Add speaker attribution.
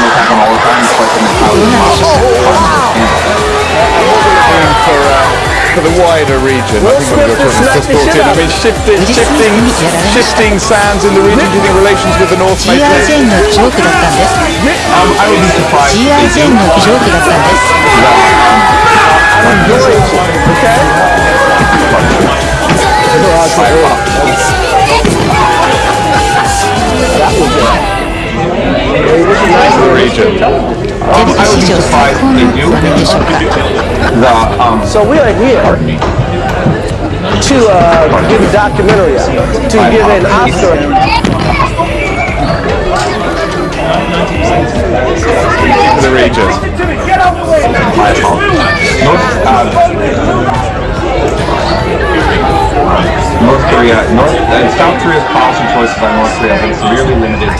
Speaker 1: time, attack all the time, the
Speaker 2: monster for, uh, for the wider region, I think what you're trying to brought in. I mean, shifting, shifting, shifting sands in the region, do you think relations with the North may?
Speaker 1: Um, I would be surprised.
Speaker 2: region.
Speaker 3: Um, I they.
Speaker 1: The, um,
Speaker 4: so we are here to uh, give a documentary, to give an Oscar.
Speaker 2: The region.
Speaker 1: My. North, North Korea, North, uh, South Korea's policy choices on North Korea have been severely limited